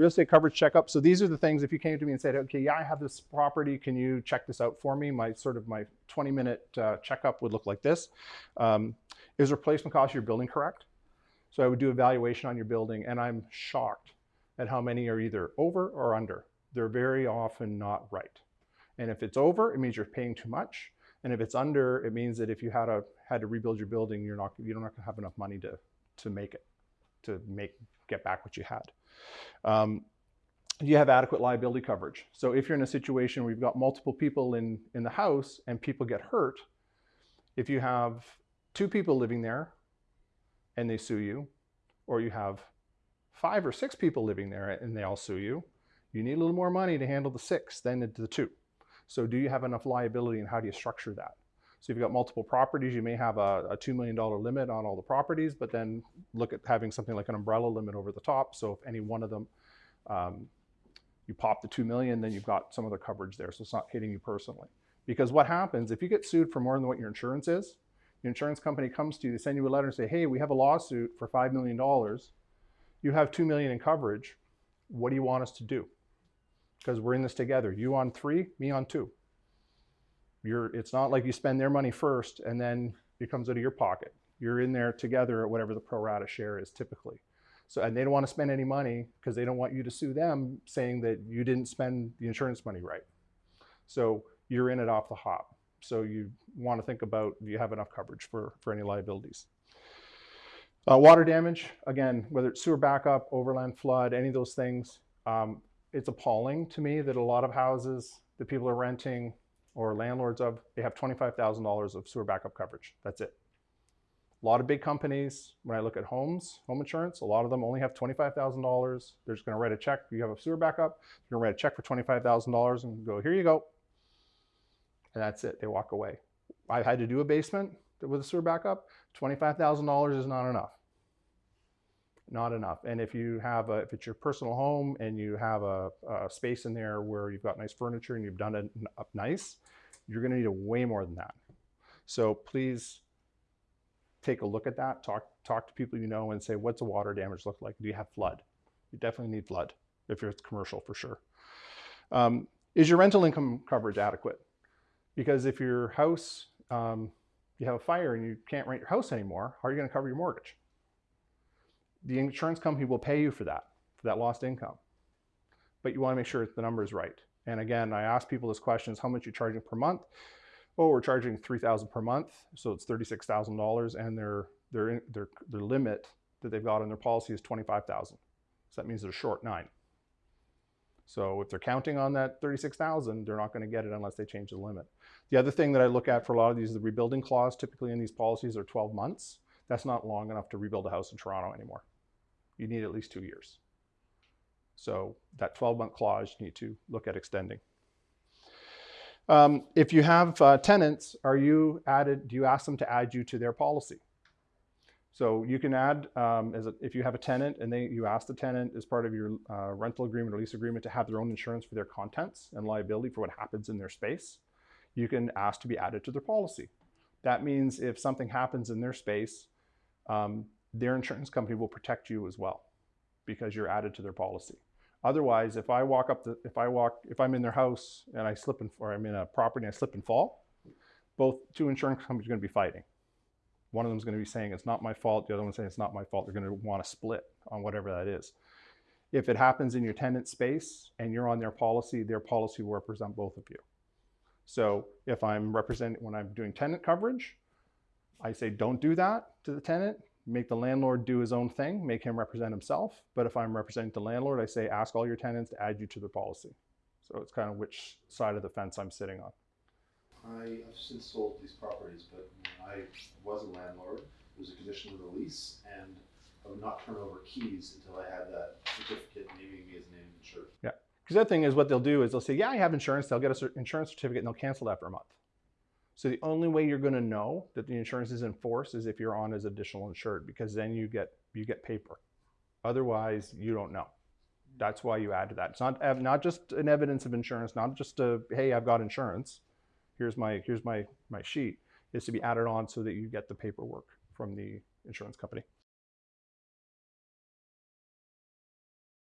real estate coverage checkup. So these are the things, if you came to me and said, okay, yeah, I have this property, can you check this out for me? My sort of my 20 minute uh, checkup would look like this. Um, is replacement cost of your building correct? So I would do evaluation on your building and I'm shocked at how many are either over or under. They're very often not right. And if it's over, it means you're paying too much. And if it's under, it means that if you had a had to rebuild your building, you're not you're not to have enough money to to make it, to make get back what you had. Um, you have adequate liability coverage. So if you're in a situation where you've got multiple people in in the house and people get hurt, if you have two people living there and they sue you, or you have five or six people living there and they all sue you, you need a little more money to handle the six than the two. So do you have enough liability and how do you structure that? So if you've got multiple properties, you may have a, a $2 million limit on all the properties, but then look at having something like an umbrella limit over the top. So if any one of them, um, you pop the 2 million, then you've got some other coverage there. So it's not hitting you personally. Because what happens, if you get sued for more than what your insurance is, your insurance company comes to you, they send you a letter and say, hey, we have a lawsuit for $5 million. You have 2 million in coverage. What do you want us to do? because we're in this together. You on three, me on two. You're, it's not like you spend their money first and then it comes out of your pocket. You're in there together at whatever the pro rata share is typically. So, and they don't want to spend any money because they don't want you to sue them saying that you didn't spend the insurance money right. So you're in it off the hop. So you want to think about, do you have enough coverage for, for any liabilities? Uh, water damage, again, whether it's sewer backup, overland flood, any of those things, um, it's appalling to me that a lot of houses that people are renting or landlords of, they have $25,000 of sewer backup coverage. That's it. A lot of big companies, when I look at homes, home insurance, a lot of them only have $25,000. They're just gonna write a check. You have a sewer backup, you're gonna write a check for $25,000 and go, here you go. And that's it, they walk away. I've had to do a basement with a sewer backup. $25,000 is not enough not enough. And if you have a, if it's your personal home and you have a, a space in there where you've got nice furniture and you've done it up nice, you're gonna need a way more than that. So please take a look at that, talk, talk to people you know and say, what's the water damage look like? Do you have flood? You definitely need flood if it's commercial for sure. Um, is your rental income coverage adequate? Because if your house, um, you have a fire and you can't rent your house anymore, how are you gonna cover your mortgage? The insurance company will pay you for that, for that lost income. But you want to make sure the number is right. And again, I ask people this question: is how much you're charging per month? Oh, we're charging 3000 per month, so it's $36,000 and their, their, their, their limit that they've got on their policy is 25,000. So that means they're short nine. So if they're counting on that 36,000, they're not going to get it unless they change the limit. The other thing that I look at for a lot of these, the rebuilding clause, typically in these policies are 12 months. That's not long enough to rebuild a house in Toronto anymore you need at least two years. So that 12 month clause you need to look at extending. Um, if you have uh, tenants, are you added, do you ask them to add you to their policy? So you can add, um, a, if you have a tenant and they, you ask the tenant as part of your uh, rental agreement or lease agreement to have their own insurance for their contents and liability for what happens in their space, you can ask to be added to their policy. That means if something happens in their space, um, their insurance company will protect you as well because you're added to their policy. Otherwise, if I walk up the, if I walk, if I'm in their house and I slip and, or I'm in a property and I slip and fall, both two insurance companies are going to be fighting. One of them is going to be saying it's not my fault. The other one saying it's not my fault. They're going to want to split on whatever that is. If it happens in your tenant space and you're on their policy, their policy will represent both of you. So if I'm representing, when I'm doing tenant coverage, I say don't do that to the tenant make the landlord do his own thing, make him represent himself. But if I'm representing the landlord, I say, ask all your tenants to add you to their policy. So it's kind of which side of the fence I'm sitting on. I have since sold these properties, but I was a landlord, it was a condition of the lease, and I would not turn over keys until I had that certificate naming me as named insured. Yeah. Because the other thing is what they'll do is they'll say, yeah, I have insurance. They'll get an insurance certificate and they'll cancel that for a month. So the only way you're going to know that the insurance is in force is if you're on as additional insured because then you get you get paper. Otherwise, you don't know. That's why you add to that. It's not not just an evidence of insurance, not just a hey, I've got insurance. Here's my here's my my sheet. Is to be added on so that you get the paperwork from the insurance company.